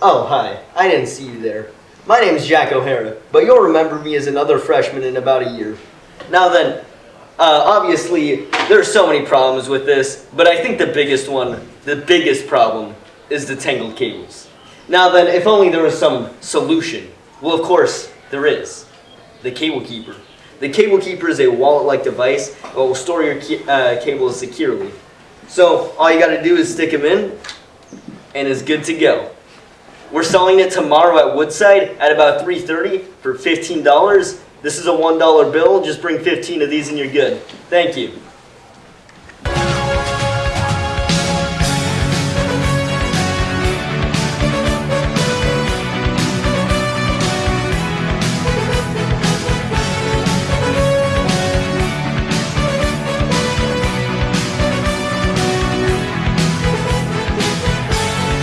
Oh, hi. I didn't see you there. My name is Jack O'Hara, but you'll remember me as another freshman in about a year. Now then, uh, obviously, there are so many problems with this, but I think the biggest one, the biggest problem, is the tangled cables. Now then, if only there was some solution. Well, of course, there is. The Cable Keeper. The Cable Keeper is a wallet-like device that will store your uh, cables securely. So, all you gotta do is stick them in, and it's good to go. We're selling it tomorrow at Woodside at about 3.30 for $15. This is a $1 bill. Just bring 15 of these and you're good. Thank you.